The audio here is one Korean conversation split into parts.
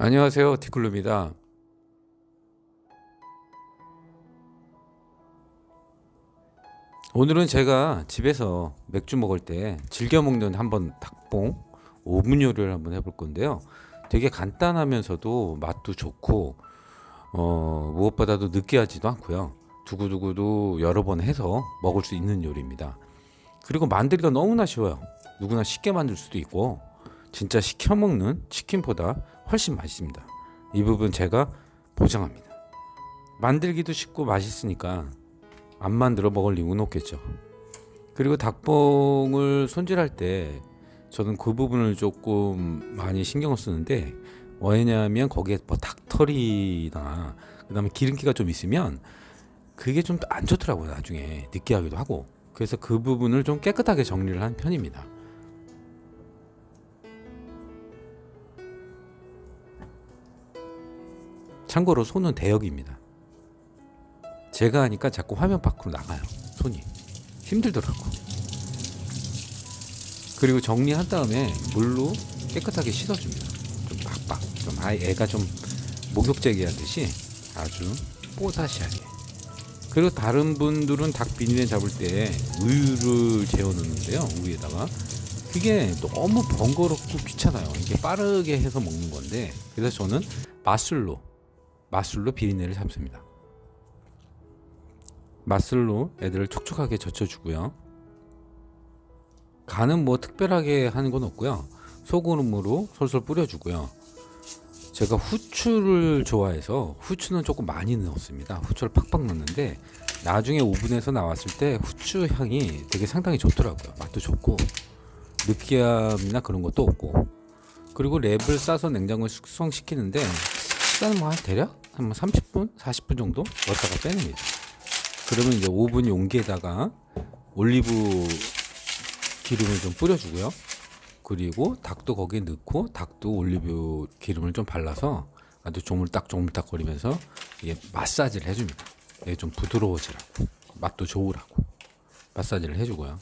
안녕하세요 티클루입니다. 오늘은 제가 집에서 맥주 먹을 때 즐겨 먹는 한번 닭봉 오븐 요리를 한번 해볼 건데요. 되게 간단하면서도 맛도 좋고 어, 무엇보다도 느끼하지도 않고요. 두고두고도 여러 번 해서 먹을 수 있는 요리입니다. 그리고 만들기가 너무나 쉬워요. 누구나 쉽게 만들 수도 있고 진짜 시켜 먹는 치킨보다 훨씬 맛있습니다. 이 부분 제가 보장합니다. 만들기도 쉽고 맛있으니까 안 만들어 먹을 이유는 없겠죠. 그리고 닭봉을 손질할 때 저는 그 부분을 조금 많이 신경을 쓰는데 왜냐하면 거기에 뭐 닭털이나 그 다음에 기름기가 좀 있으면 그게 좀 안 좋더라고요 나중에 느끼하기도 하고 그래서 그 부분을 좀 깨끗하게 정리를 한 편입니다. 참고로 손은 대역입니다. 제가 하니까 자꾸 화면 밖으로 나가요. 손이 힘들더라고. 그리고 정리한 다음에 물로 깨끗하게 씻어줍니다. 좀 빡빡, 좀 아이 애가 좀 목욕제기 하듯이 아주 뽀사시하게. 그리고 다른 분들은 닭 비닐에 잡을 때 우유를 재워 넣는데요. 우유에다가 그게 너무 번거롭고 귀찮아요. 이게 빠르게 해서 먹는 건데 그래서 저는 맛술로 맛술로 비린내를 잡습니다. 맛술로 애들을 촉촉하게 젖혀주고요. 간은 뭐 특별하게 하는 건 없고요. 소금으로 솔솔 뿌려주고요. 제가 후추를 좋아해서 후추는 조금 많이 넣었습니다. 후추를 팍팍 넣는데 나중에 오븐에서 나왔을 때 후추 향이 되게 상당히 좋더라고요. 맛도 좋고 느끼함이나 그런 것도 없고 그리고 랩을 싸서 냉장고에 숙성시키는데 시간은 뭐한 대략 한 30분, 40분 정도 넣었다가 빼냅니다. 그러면 이제 오븐 용기에다가 올리브 기름을 좀 뿌려주고요. 그리고 닭도 거기에 넣고 닭도 올리브 기름을 좀 발라서 아주 조물딱 조물딱 거리면서 이게 마사지를 해줍니다. 이게 좀 부드러워지라고 맛도 좋으라고 마사지를 해주고요.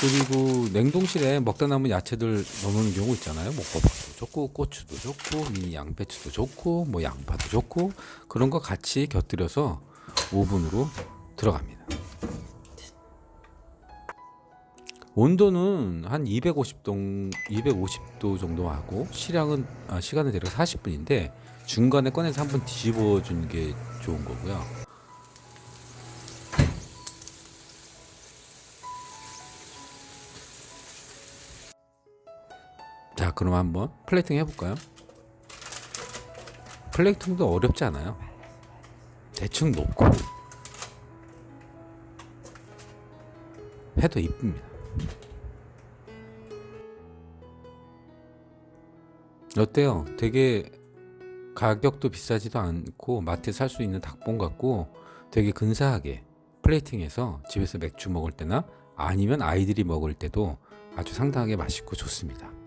그리고 냉동실에 먹다 남은 야채들 넣는 경우 있잖아요. 뭐 호박도 좋고 고추도 좋고 미니 양배추도 좋고 뭐 양파도 좋고 그런 거 같이 곁들여서 오븐으로 들어갑니다. 온도는 한 250도 250도 정도 하고 시량은 아, 시간은 대략 40분인데 중간에 꺼내서 한번 뒤집어 주는 게 좋은 거고요. 자 그럼 한번 플레이팅 해볼까요? 플레이팅도 어렵지 않아요 대충 놓고 해도 이쁩니다 어때요? 되게 가격도 비싸지도 않고 마트에 살 수 있는 닭봉 같고 되게 근사하게 플레이팅해서 집에서 맥주 먹을 때나 아니면 아이들이 먹을 때도 아주 상당하게 맛있고 좋습니다